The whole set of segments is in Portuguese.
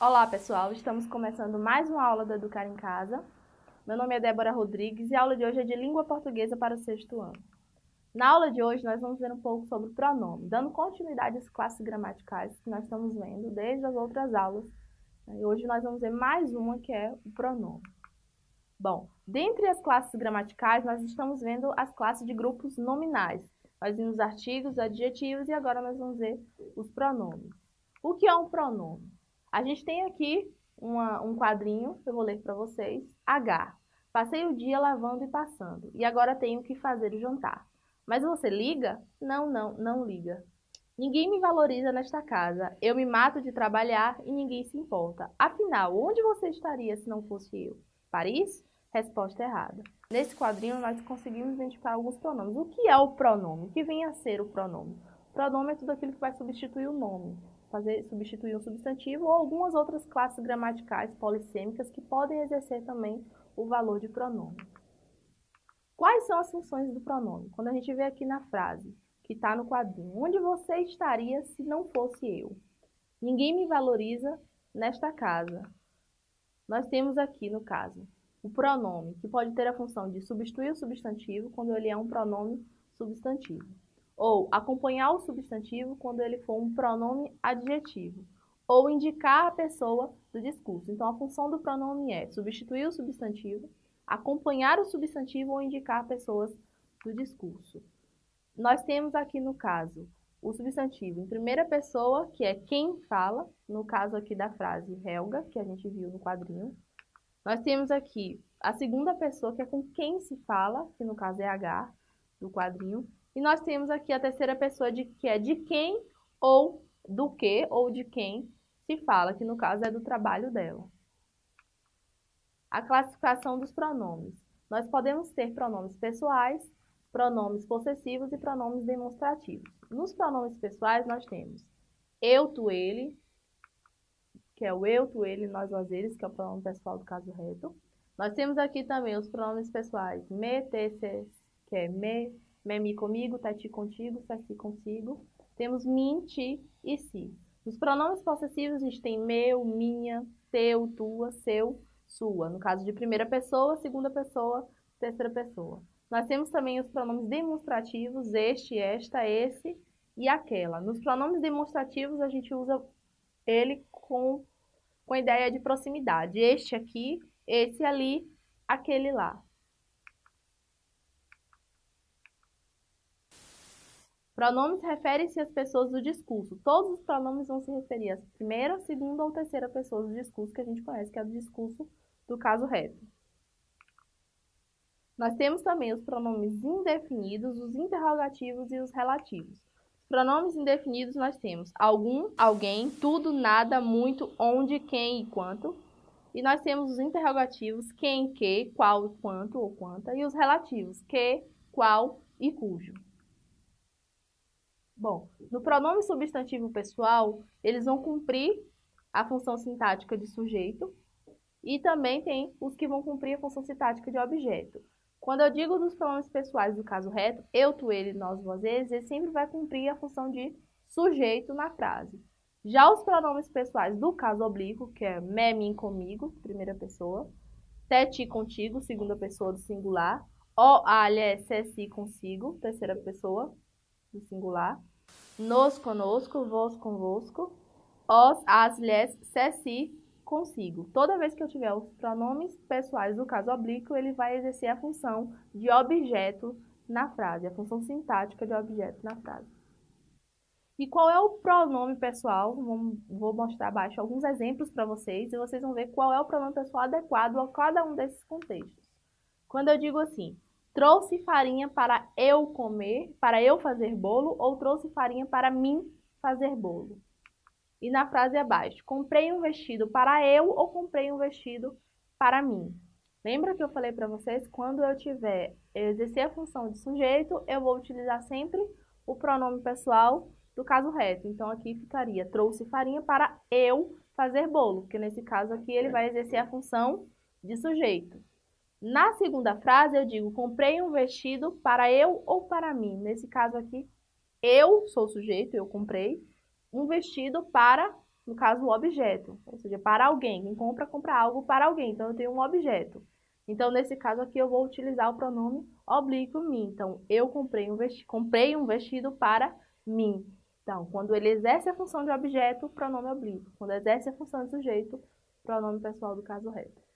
Olá pessoal, estamos começando mais uma aula do Educar em Casa. Meu nome é Débora Rodrigues e a aula de hoje é de língua portuguesa para o sexto ano. Na aula de hoje nós vamos ver um pouco sobre o pronome, dando continuidade às classes gramaticais que nós estamos vendo desde as outras aulas. E hoje nós vamos ver mais uma que é o pronome. Bom, dentre as classes gramaticais nós estamos vendo as classes de grupos nominais. Nós vimos artigos, adjetivos e agora nós vamos ver os pronomes. O que é um pronome? A gente tem aqui uma, um quadrinho, eu vou ler para vocês. H. Passei o dia lavando e passando, e agora tenho que fazer o jantar. Mas você liga? Não, não, não liga. Ninguém me valoriza nesta casa. Eu me mato de trabalhar e ninguém se importa. Afinal, onde você estaria se não fosse eu? Paris? Resposta errada. Nesse quadrinho, nós conseguimos identificar alguns pronomes. O que é o pronome? O que vem a ser o pronome? O pronome é tudo aquilo que vai substituir o nome fazer, substituir um substantivo ou algumas outras classes gramaticais polissêmicas que podem exercer também o valor de pronome. Quais são as funções do pronome? Quando a gente vê aqui na frase, que está no quadrinho, onde você estaria se não fosse eu? Ninguém me valoriza nesta casa. Nós temos aqui, no caso, o pronome, que pode ter a função de substituir o substantivo quando ele é um pronome substantivo ou acompanhar o substantivo quando ele for um pronome adjetivo, ou indicar a pessoa do discurso. Então, a função do pronome é substituir o substantivo, acompanhar o substantivo ou indicar pessoas do discurso. Nós temos aqui, no caso, o substantivo em primeira pessoa, que é quem fala, no caso aqui da frase Helga, que a gente viu no quadrinho. Nós temos aqui a segunda pessoa, que é com quem se fala, que no caso é H, do quadrinho. E nós temos aqui a terceira pessoa, de, que é de quem ou do que ou de quem se fala, que no caso é do trabalho dela. A classificação dos pronomes. Nós podemos ter pronomes pessoais, pronomes possessivos e pronomes demonstrativos. Nos pronomes pessoais, nós temos eu, tu, ele, que é o eu, tu, ele, nós, nós, eles, que é o pronome pessoal do caso reto. Nós temos aqui também os pronomes pessoais me, te, se, que é me, Memi comigo, Tati contigo, Saci consigo. Temos mim, ti e si. Nos pronomes possessivos, a gente tem meu, minha, teu, tua, seu, sua. No caso de primeira pessoa, segunda pessoa, terceira pessoa. Nós temos também os pronomes demonstrativos, este, esta, esse e aquela. Nos pronomes demonstrativos, a gente usa ele com, com a ideia de proximidade. Este aqui, esse ali, aquele lá. Pronomes referem-se às pessoas do discurso. Todos os pronomes vão se referir às primeira, segunda ou terceira pessoas do discurso que a gente conhece, que é o discurso do caso reto. Nós temos também os pronomes indefinidos, os interrogativos e os relativos. Os pronomes indefinidos nós temos algum, alguém, tudo, nada, muito, onde, quem e quanto. E nós temos os interrogativos quem, que, qual, quanto ou quanta. E os relativos que, qual e cujo. Bom, no pronome substantivo pessoal, eles vão cumprir a função sintática de sujeito e também tem os que vão cumprir a função sintática de objeto. Quando eu digo dos pronomes pessoais do caso reto, eu, tu, ele, nós, vós, eles, ele sempre vai cumprir a função de sujeito na frase. Já os pronomes pessoais do caso oblíquo, que é me, mim, comigo, primeira pessoa, te, ti, contigo, segunda pessoa do singular, o, a, lhe, se, si, consigo, terceira pessoa singular, nos conosco, vos convosco, os, as, lhes, se, si, consigo. Toda vez que eu tiver os pronomes pessoais do caso oblíquo, ele vai exercer a função de objeto na frase, a função sintática de objeto na frase. E qual é o pronome pessoal? Vou mostrar abaixo alguns exemplos para vocês e vocês vão ver qual é o pronome pessoal adequado a cada um desses contextos. Quando eu digo assim, Trouxe farinha para eu comer, para eu fazer bolo, ou trouxe farinha para mim fazer bolo. E na frase abaixo, comprei um vestido para eu ou comprei um vestido para mim. Lembra que eu falei para vocês, quando eu tiver exercer a função de sujeito, eu vou utilizar sempre o pronome pessoal do caso reto. Então, aqui ficaria, trouxe farinha para eu fazer bolo, porque nesse caso aqui ele vai exercer a função de sujeito. Na segunda frase, eu digo, comprei um vestido para eu ou para mim. Nesse caso aqui, eu sou o sujeito, eu comprei um vestido para no caso, o objeto. Ou seja, para alguém. Quem compra, compra algo para alguém. Então, eu tenho um objeto. Então, nesse caso aqui, eu vou utilizar o pronome oblíquo mim. Então, eu comprei um, vestido, comprei um vestido para mim. Então, quando ele exerce a função de objeto, pronome oblíquo. Quando exerce a função de sujeito, pronome pessoal do caso reto.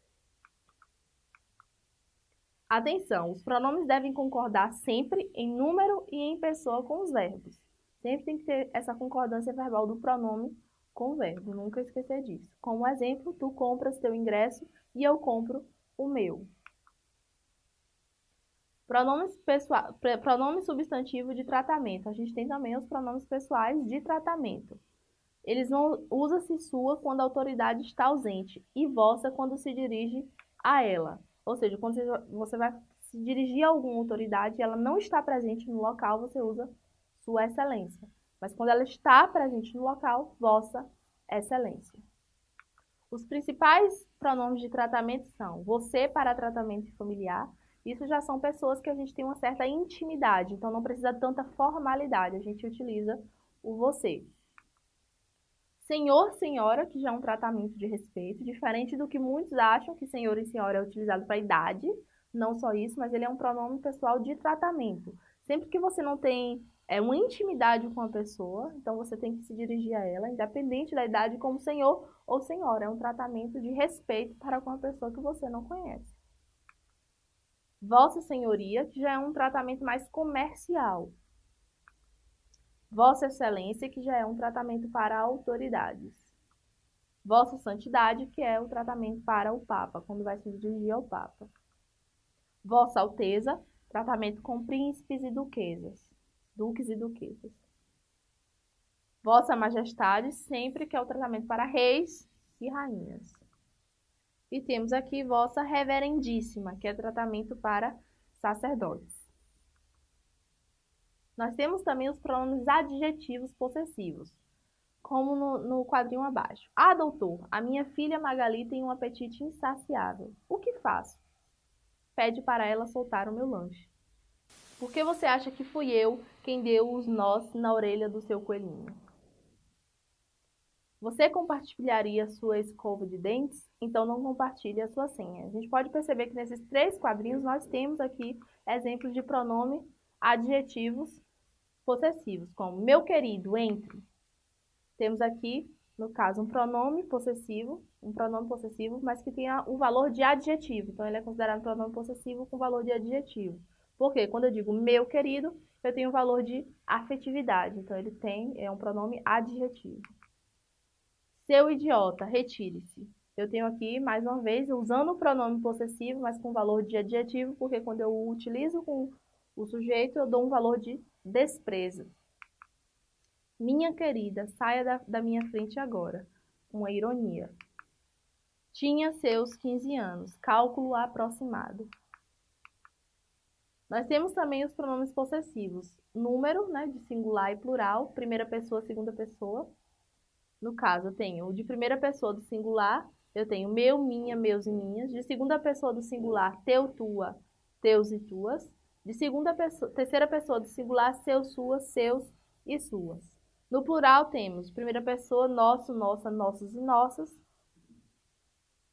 Atenção, os pronomes devem concordar sempre em número e em pessoa com os verbos. Sempre tem que ter essa concordância verbal do pronome com o verbo, nunca esquecer disso. Como exemplo, tu compras teu ingresso e eu compro o meu. Pronomes pessoal, pronome substantivo de tratamento. A gente tem também os pronomes pessoais de tratamento. Eles vão usa-se sua quando a autoridade está ausente e vossa quando se dirige a ela. Ou seja, quando você vai se dirigir a alguma autoridade e ela não está presente no local, você usa sua excelência. Mas quando ela está presente no local, vossa excelência. Os principais pronomes de tratamento são você para tratamento familiar. Isso já são pessoas que a gente tem uma certa intimidade, então não precisa tanta formalidade. A gente utiliza o você. Senhor, senhora, que já é um tratamento de respeito, diferente do que muitos acham que senhor e senhora é utilizado para idade. Não só isso, mas ele é um pronome pessoal de tratamento. Sempre que você não tem é, uma intimidade com a pessoa, então você tem que se dirigir a ela, independente da idade, como senhor ou senhora. É um tratamento de respeito para com a pessoa que você não conhece. Vossa Senhoria, que já é um tratamento mais comercial. Vossa Excelência, que já é um tratamento para autoridades. Vossa Santidade, que é o tratamento para o Papa, quando vai se dirigir ao Papa. Vossa Alteza, tratamento com príncipes e duquesas duques e duquesas. Vossa Majestade, sempre que é o tratamento para reis e rainhas. E temos aqui Vossa Reverendíssima, que é tratamento para sacerdotes. Nós temos também os pronomes adjetivos possessivos, como no, no quadrinho abaixo. Ah, doutor, a minha filha Magali tem um apetite insaciável. O que faço? Pede para ela soltar o meu lanche. Por que você acha que fui eu quem deu os nós na orelha do seu coelhinho? Você compartilharia sua escova de dentes? Então não compartilhe a sua senha. A gente pode perceber que nesses três quadrinhos nós temos aqui exemplos de pronome adjetivos possessivos, como meu querido, entre. Temos aqui, no caso, um pronome possessivo, um pronome possessivo, mas que tenha o valor de adjetivo. Então ele é considerado um pronome possessivo com valor de adjetivo. Porque quando eu digo meu querido, eu tenho o valor de afetividade. Então, ele tem, é um pronome adjetivo. Seu idiota, retire-se. Eu tenho aqui, mais uma vez, usando o pronome possessivo, mas com valor de adjetivo, porque quando eu utilizo com o sujeito, eu dou um valor de desprezo. Minha querida, saia da, da minha frente agora. Uma ironia. Tinha seus 15 anos, cálculo aproximado. Nós temos também os pronomes possessivos. Número, né, de singular e plural, primeira pessoa, segunda pessoa. No caso, eu tenho o de primeira pessoa do singular, eu tenho meu, minha, meus e minhas. De segunda pessoa do singular, teu, tua, teus e tuas. De segunda pessoa, terceira pessoa do singular, seu, suas, seus e suas. No plural temos primeira pessoa, nosso, nossa, nossos e nossas.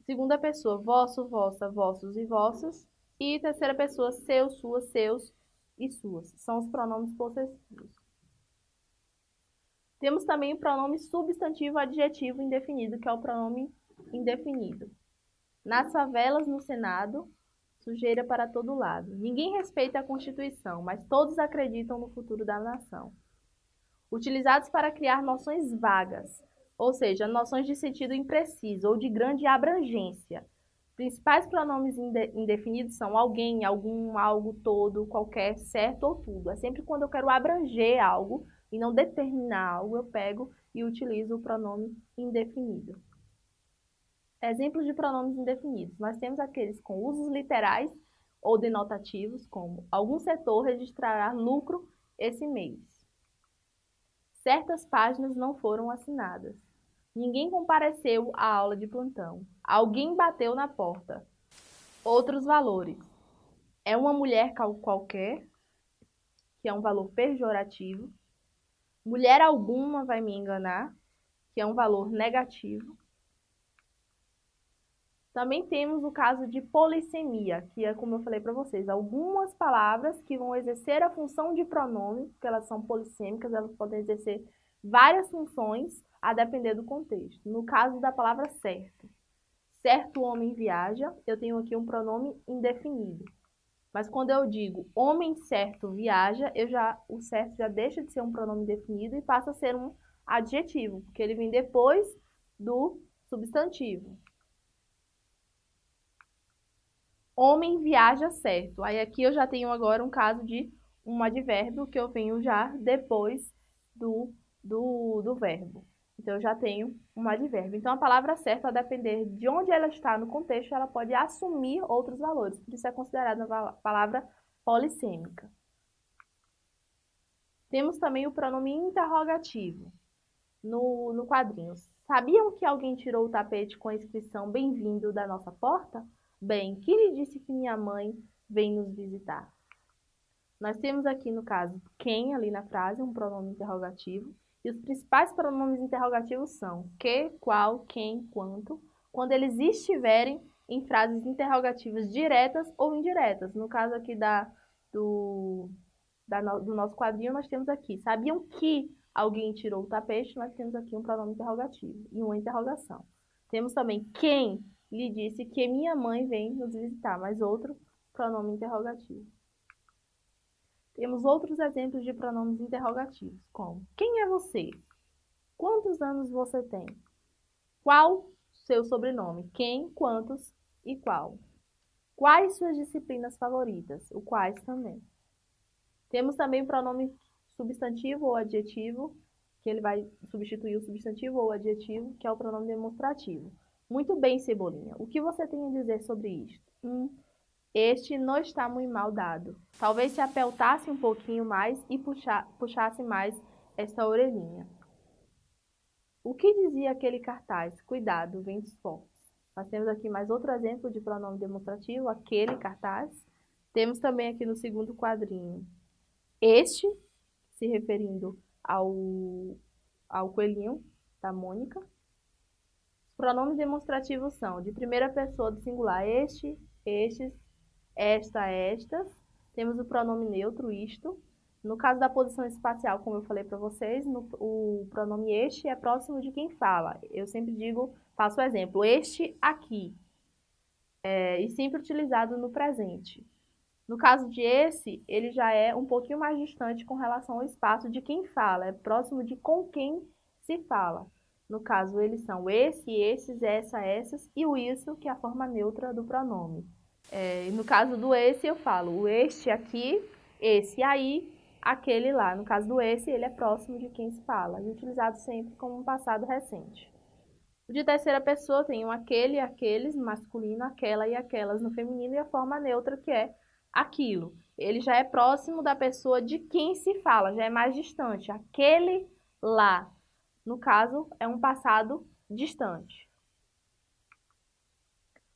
Segunda pessoa, vosso, vossa, vossos e vossas. E terceira pessoa, seus, suas, seus e suas. São os pronomes possessivos. Temos também o pronome substantivo adjetivo indefinido, que é o pronome indefinido. Nas favelas, no Senado, sujeira para todo lado. Ninguém respeita a Constituição, mas todos acreditam no futuro da nação. Utilizados para criar noções vagas, ou seja, noções de sentido impreciso ou de grande abrangência, principais pronomes indefinidos são alguém, algum, algo, todo, qualquer, certo ou tudo. É sempre quando eu quero abranger algo e não determinar algo, eu pego e utilizo o pronome indefinido. Exemplos de pronomes indefinidos. Nós temos aqueles com usos literais ou denotativos, como algum setor registrará lucro esse mês. Certas páginas não foram assinadas. Ninguém compareceu à aula de plantão. Alguém bateu na porta. Outros valores. É uma mulher qualquer, que é um valor pejorativo. Mulher alguma vai me enganar. que é um valor negativo. Também temos o caso de polissemia, que é como eu falei para vocês, algumas palavras que vão exercer a função de pronome, porque elas são polissêmicas, elas podem exercer várias funções a depender do contexto. No caso da palavra certo, certo homem viaja, eu tenho aqui um pronome indefinido. Mas quando eu digo homem certo viaja, eu já, o certo já deixa de ser um pronome definido e passa a ser um adjetivo, porque ele vem depois do substantivo. Homem viaja certo. Aí aqui eu já tenho agora um caso de um advérbio que eu venho já depois do, do, do verbo. Então, eu já tenho um advérbio. Então, a palavra certa, a depender de onde ela está no contexto, ela pode assumir outros valores. Por isso é considerada uma palavra polissêmica. Temos também o pronome interrogativo no, no quadrinho. Sabiam que alguém tirou o tapete com a inscrição Bem-vindo da nossa porta? Bem, que lhe disse que minha mãe vem nos visitar? Nós temos aqui, no caso, quem ali na frase, um pronome interrogativo. E os principais pronomes interrogativos são que, qual, quem, quanto, quando eles estiverem em frases interrogativas diretas ou indiretas. No caso aqui da, do, da, do nosso quadrinho, nós temos aqui, sabiam que alguém tirou o tapete? Nós temos aqui um pronome interrogativo e uma interrogação. Temos também quem lhe disse que minha mãe vem nos visitar, mais outro pronome interrogativo. Temos outros exemplos de pronomes interrogativos, como quem é você? Quantos anos você tem? Qual seu sobrenome? Quem, quantos e qual? Quais suas disciplinas favoritas? O quais também. Temos também o pronome substantivo ou adjetivo, que ele vai substituir o substantivo ou adjetivo, que é o pronome demonstrativo. Muito bem, Cebolinha. O que você tem a dizer sobre isto? Hum, este não está muito mal dado. Talvez se apeltasse um pouquinho mais e puxar, puxasse mais esta orelhinha. O que dizia aquele cartaz? Cuidado, ventos fortes. Nós temos aqui mais outro exemplo de pronome demonstrativo, aquele cartaz. Temos também aqui no segundo quadrinho este, se referindo ao, ao coelhinho da Mônica. Pronomes demonstrativos são de primeira pessoa do singular este, estes, esta, estas. Temos o pronome neutro, isto. No caso da posição espacial, como eu falei para vocês, no, o pronome este é próximo de quem fala. Eu sempre digo, faço o exemplo, este aqui. É, e sempre utilizado no presente. No caso de esse, ele já é um pouquinho mais distante com relação ao espaço de quem fala, é próximo de com quem se fala. No caso, eles são esse, esses, essa, essas e o isso, que é a forma neutra do pronome. É, no caso do esse, eu falo o este aqui, esse aí, aquele lá. No caso do esse, ele é próximo de quem se fala, e utilizado sempre como um passado recente. O de terceira pessoa tem um aquele e aqueles, masculino, aquela e aquelas no feminino, e a forma neutra, que é aquilo. Ele já é próximo da pessoa de quem se fala, já é mais distante. Aquele lá, no caso, é um passado distante.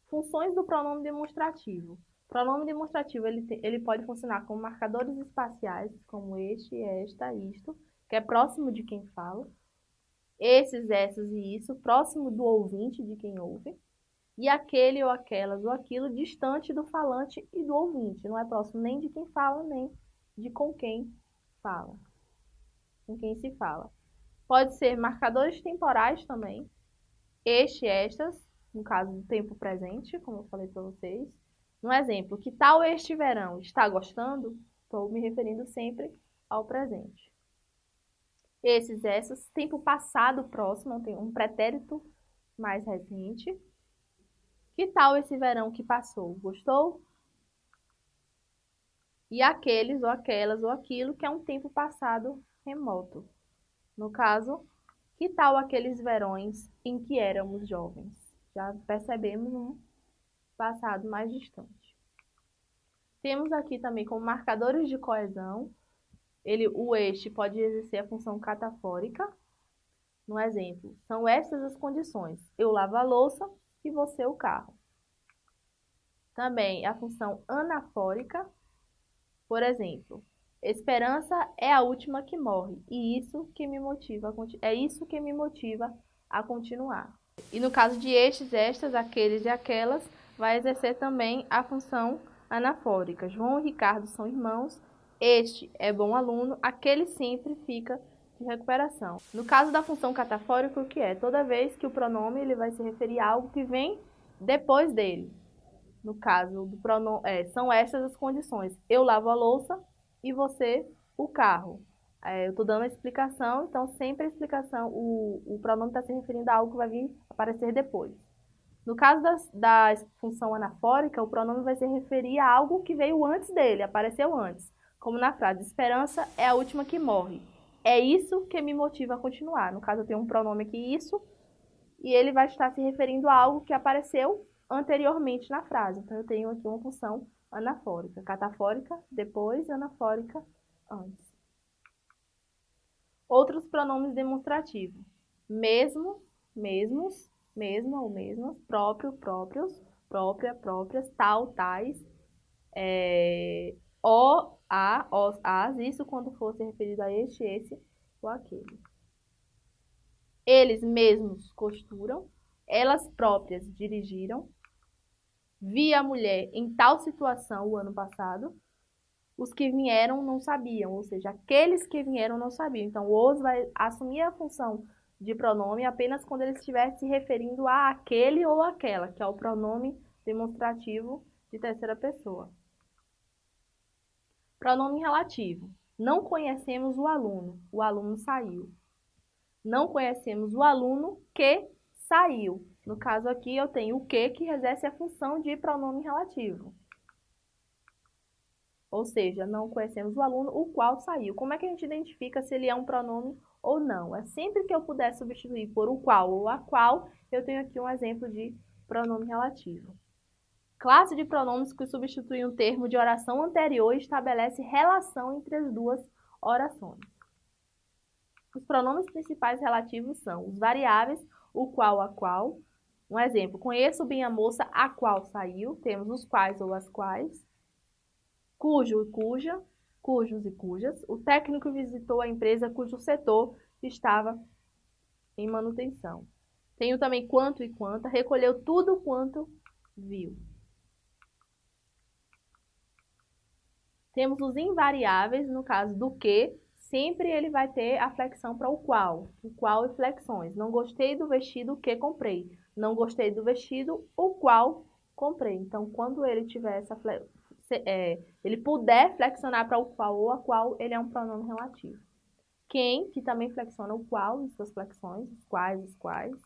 Funções do pronome demonstrativo. O pronome demonstrativo ele, ele pode funcionar como marcadores espaciais, como este, esta, isto, que é próximo de quem fala. Esses, essas e isso, próximo do ouvinte, de quem ouve. E aquele ou aquelas ou aquilo distante do falante e do ouvinte. Não é próximo nem de quem fala, nem de com quem fala. Com quem se fala. Pode ser marcadores temporais também. Este, estas, no caso do tempo presente, como eu falei para vocês. Um exemplo, que tal este verão? Está gostando? Estou me referindo sempre ao presente. Esses, essas, tempo passado próximo, tem um pretérito mais recente. Que tal esse verão que passou? Gostou? E aqueles, ou aquelas, ou aquilo que é um tempo passado remoto. No caso, que tal aqueles verões em que éramos jovens? já percebemos um passado mais distante. Temos aqui também como marcadores de coesão, ele, o este pode exercer a função catafórica. No exemplo, são estas as condições. Eu lavo a louça e você o carro. Também a função anafórica. Por exemplo, esperança é a última que morre e isso que me motiva, é isso que me motiva a continuar. E no caso de estes, estas, aqueles e aquelas, vai exercer também a função anafórica. João e Ricardo são irmãos, este é bom aluno, aquele sempre fica de recuperação. No caso da função catafórica, o que é? Toda vez que o pronome ele vai se referir a algo que vem depois dele. No caso do pronome, é, são estas as condições. Eu lavo a louça e você o carro. É, eu estou dando a explicação, então sempre a explicação, o, o pronome está se referindo a algo que vai vir aparecer depois. No caso da, da função anafórica, o pronome vai se referir a algo que veio antes dele, apareceu antes. Como na frase, esperança é a última que morre. É isso que me motiva a continuar. No caso, eu tenho um pronome aqui, isso, e ele vai estar se referindo a algo que apareceu anteriormente na frase. Então, eu tenho aqui uma função anafórica. Catafórica, depois, anafórica, antes. Outros pronomes demonstrativos. Mesmo, mesmos, mesma ou mesmas, próprio, próprios, própria, próprias, tal, tais, é, o, a, os, as, isso quando for se referido a este, esse ou aquele. Eles mesmos costuram, elas próprias dirigiram, vi a mulher em tal situação o ano passado, os que vieram não sabiam, ou seja, aqueles que vieram não sabiam. Então, o os vai assumir a função de pronome apenas quando ele estiver se referindo a aquele ou aquela, que é o pronome demonstrativo de terceira pessoa. Pronome relativo. Não conhecemos o aluno, o aluno saiu. Não conhecemos o aluno que saiu. No caso aqui, eu tenho o que, que exerce a função de pronome relativo. Ou seja, não conhecemos o aluno, o qual saiu. Como é que a gente identifica se ele é um pronome ou não? É sempre que eu puder substituir por o qual ou a qual, eu tenho aqui um exemplo de pronome relativo. Classe de pronomes que substitui um termo de oração anterior e estabelece relação entre as duas orações. Os pronomes principais relativos são os variáveis, o qual, a qual. Um exemplo, conheço bem a moça a qual saiu, temos os quais ou as quais cujo e cuja, cujos e cujas. O técnico visitou a empresa cujo setor estava em manutenção. Tenho também quanto e quanta, recolheu tudo quanto viu. Temos os invariáveis, no caso do que, sempre ele vai ter a flexão para o qual. O qual e flexões. Não gostei do vestido que comprei. Não gostei do vestido, o qual comprei. Então, quando ele tiver essa é, ele puder flexionar para o qual ou a qual, ele é um pronome relativo. Quem, que também flexiona o qual suas flexões, os quais, os quais.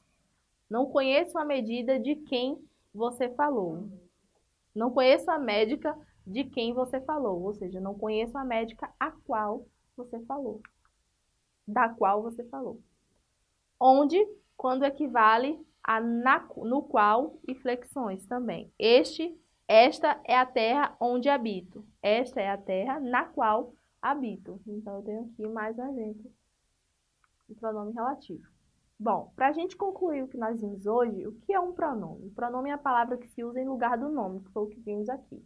Não conheço a medida de quem você falou. Não conheço a médica de quem você falou, ou seja, não conheço a médica a qual você falou. Da qual você falou. Onde, quando equivale a na, no qual e flexões também. Este esta é a terra onde habito. Esta é a terra na qual habito. Então, eu tenho aqui mais um exemplo de pronome relativo. Bom, para a gente concluir o que nós vimos hoje, o que é um pronome? O pronome é a palavra que se usa em lugar do nome, que foi o que vimos aqui.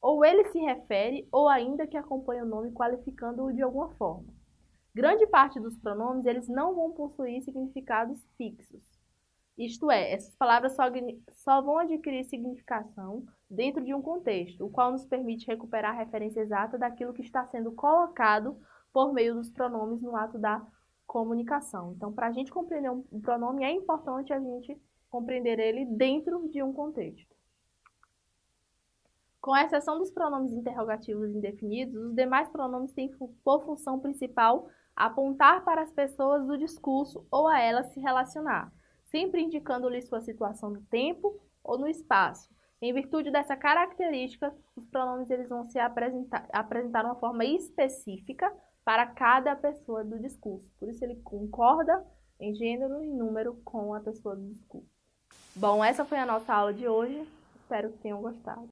Ou ele se refere, ou ainda que acompanha o nome qualificando-o de alguma forma. Grande parte dos pronomes, eles não vão possuir significados fixos. Isto é, essas palavras só, só vão adquirir significação dentro de um contexto, o qual nos permite recuperar a referência exata daquilo que está sendo colocado por meio dos pronomes no ato da comunicação. Então, para a gente compreender um pronome, é importante a gente compreender ele dentro de um contexto. Com exceção dos pronomes interrogativos indefinidos, os demais pronomes têm por função principal apontar para as pessoas do discurso ou a elas se relacionar sempre indicando-lhe sua situação no tempo ou no espaço. Em virtude dessa característica, os pronomes eles vão se apresentar, apresentar uma forma específica para cada pessoa do discurso. Por isso ele concorda em gênero e número com a pessoa do discurso. Bom, essa foi a nossa aula de hoje. Espero que tenham gostado.